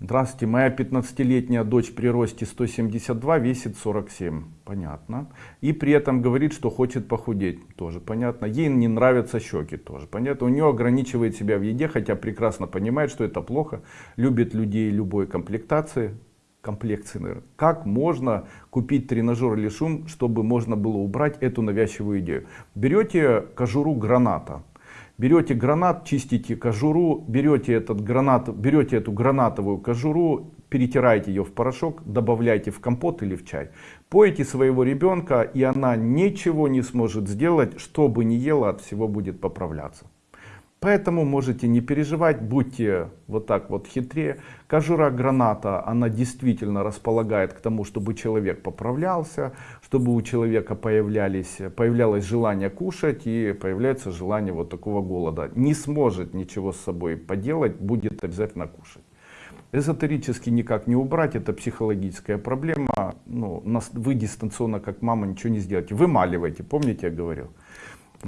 Здравствуйте, моя 15-летняя дочь при росте 172 весит 47. Понятно. И при этом говорит, что хочет похудеть. Тоже понятно. Ей не нравятся щеки. Тоже понятно. У нее ограничивает себя в еде, хотя прекрасно понимает, что это плохо. Любит людей любой комплектации. Комплекции, наверное. Как можно купить тренажер или шум, чтобы можно было убрать эту навязчивую идею? Берете кожуру граната берете гранат, чистите кожуру, берете, этот гранат, берете эту гранатовую кожуру, перетираете ее в порошок, добавляете в компот или в чай. Поете своего ребенка, и она ничего не сможет сделать, что бы ни ела, от всего будет поправляться. Поэтому можете не переживать, будьте вот так вот хитрее. Кожура граната, она действительно располагает к тому, чтобы человек поправлялся, чтобы у человека появлялись, появлялось желание кушать и появляется желание вот такого голода. Не сможет ничего с собой поделать, будет обязательно кушать. Эзотерически никак не убрать, это психологическая проблема. Ну, вы дистанционно, как мама, ничего не сделаете. Вымаливаете, помните, я говорил?